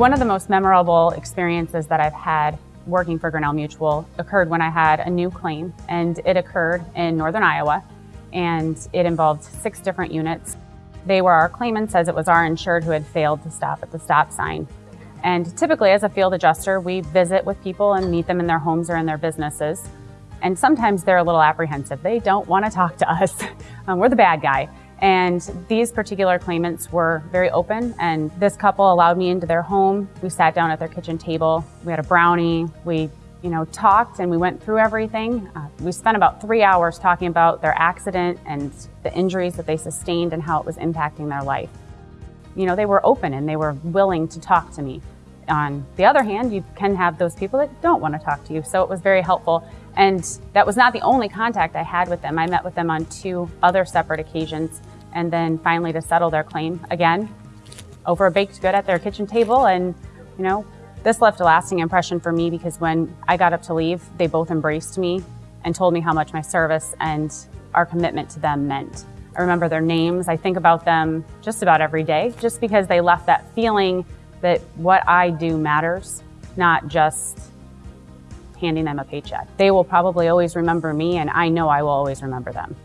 One of the most memorable experiences that I've had working for Grinnell Mutual occurred when I had a new claim and it occurred in Northern Iowa and it involved six different units. They were our claimants as it was our insured who had failed to stop at the stop sign. And typically as a field adjuster, we visit with people and meet them in their homes or in their businesses. And sometimes they're a little apprehensive. They don't want to talk to us. um, we're the bad guy. And these particular claimants were very open and this couple allowed me into their home. We sat down at their kitchen table. We had a brownie. We, you know, talked and we went through everything. Uh, we spent about three hours talking about their accident and the injuries that they sustained and how it was impacting their life. You know, they were open and they were willing to talk to me. On the other hand, you can have those people that don't want to talk to you. So it was very helpful. And that was not the only contact I had with them. I met with them on two other separate occasions and then finally to settle their claim again over a baked good at their kitchen table. And, you know, this left a lasting impression for me because when I got up to leave, they both embraced me and told me how much my service and our commitment to them meant. I remember their names. I think about them just about every day, just because they left that feeling that what I do matters, not just handing them a paycheck. They will probably always remember me, and I know I will always remember them.